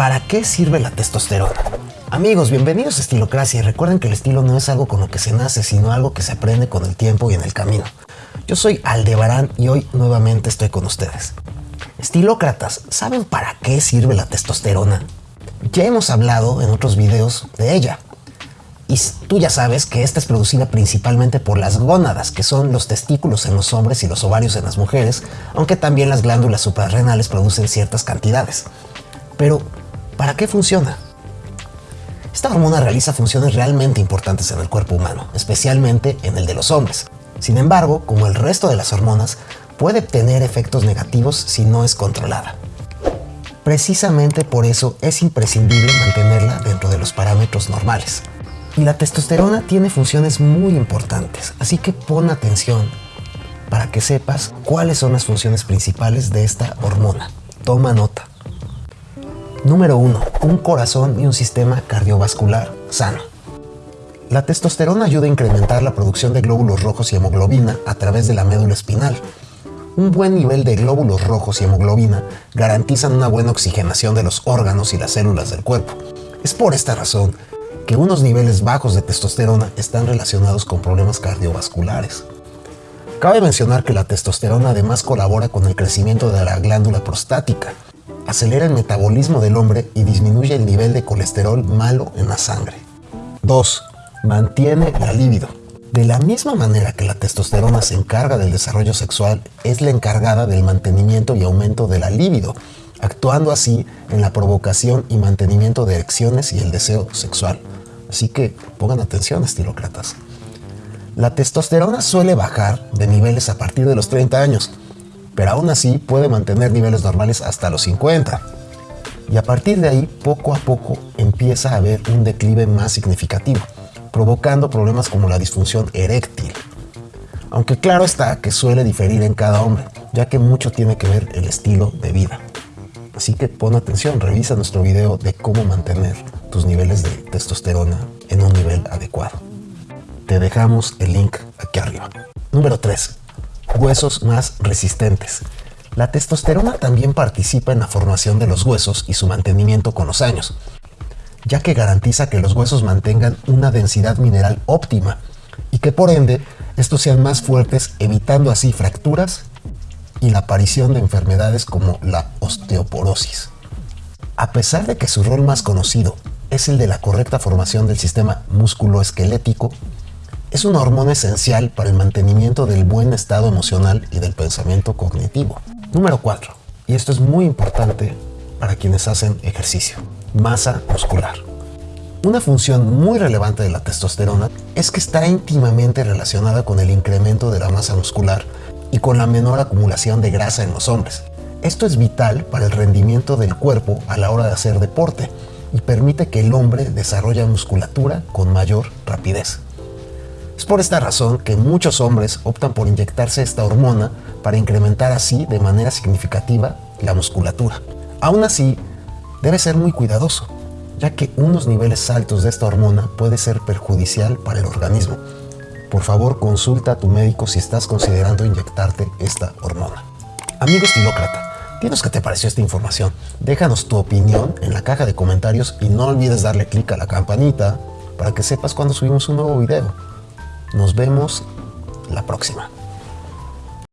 ¿Para qué sirve la testosterona? Amigos, bienvenidos a Estilocracia y recuerden que el estilo no es algo con lo que se nace, sino algo que se aprende con el tiempo y en el camino. Yo soy Aldebarán y hoy nuevamente estoy con ustedes. Estilócratas, ¿saben para qué sirve la testosterona? Ya hemos hablado en otros videos de ella. Y tú ya sabes que esta es producida principalmente por las gónadas, que son los testículos en los hombres y los ovarios en las mujeres, aunque también las glándulas suprarrenales producen ciertas cantidades. Pero, ¿Para qué funciona? Esta hormona realiza funciones realmente importantes en el cuerpo humano, especialmente en el de los hombres. Sin embargo, como el resto de las hormonas, puede tener efectos negativos si no es controlada. Precisamente por eso es imprescindible mantenerla dentro de los parámetros normales. Y la testosterona tiene funciones muy importantes, así que pon atención para que sepas cuáles son las funciones principales de esta hormona. Toma nota. Número 1. Un corazón y un sistema cardiovascular sano. La testosterona ayuda a incrementar la producción de glóbulos rojos y hemoglobina a través de la médula espinal. Un buen nivel de glóbulos rojos y hemoglobina garantizan una buena oxigenación de los órganos y las células del cuerpo. Es por esta razón que unos niveles bajos de testosterona están relacionados con problemas cardiovasculares. Cabe mencionar que la testosterona además colabora con el crecimiento de la glándula prostática, acelera el metabolismo del hombre y disminuye el nivel de colesterol malo en la sangre. 2. Mantiene la libido. De la misma manera que la testosterona se encarga del desarrollo sexual, es la encargada del mantenimiento y aumento de la libido, actuando así en la provocación y mantenimiento de erecciones y el deseo sexual. Así que pongan atención, estilócratas. La testosterona suele bajar de niveles a partir de los 30 años, pero aún así puede mantener niveles normales hasta los 50. Y a partir de ahí, poco a poco, empieza a haber un declive más significativo, provocando problemas como la disfunción eréctil. Aunque claro está que suele diferir en cada hombre, ya que mucho tiene que ver el estilo de vida. Así que pon atención, revisa nuestro video de cómo mantener tus niveles de testosterona en un nivel adecuado. Te dejamos el link aquí arriba. Número 3 huesos más resistentes. La testosterona también participa en la formación de los huesos y su mantenimiento con los años, ya que garantiza que los huesos mantengan una densidad mineral óptima y que por ende estos sean más fuertes, evitando así fracturas y la aparición de enfermedades como la osteoporosis. A pesar de que su rol más conocido es el de la correcta formación del sistema musculoesquelético, es una hormona esencial para el mantenimiento del buen estado emocional y del pensamiento cognitivo. Número 4. Y esto es muy importante para quienes hacen ejercicio. Masa muscular. Una función muy relevante de la testosterona es que está íntimamente relacionada con el incremento de la masa muscular y con la menor acumulación de grasa en los hombres. Esto es vital para el rendimiento del cuerpo a la hora de hacer deporte y permite que el hombre desarrolle musculatura con mayor rapidez. Es por esta razón que muchos hombres optan por inyectarse esta hormona para incrementar así de manera significativa la musculatura. Aún así, debe ser muy cuidadoso, ya que unos niveles altos de esta hormona puede ser perjudicial para el organismo. Por favor, consulta a tu médico si estás considerando inyectarte esta hormona. Amigo estilócrata, dinos qué te pareció esta información. Déjanos tu opinión en la caja de comentarios y no olvides darle clic a la campanita para que sepas cuando subimos un nuevo video. Nos vemos la próxima.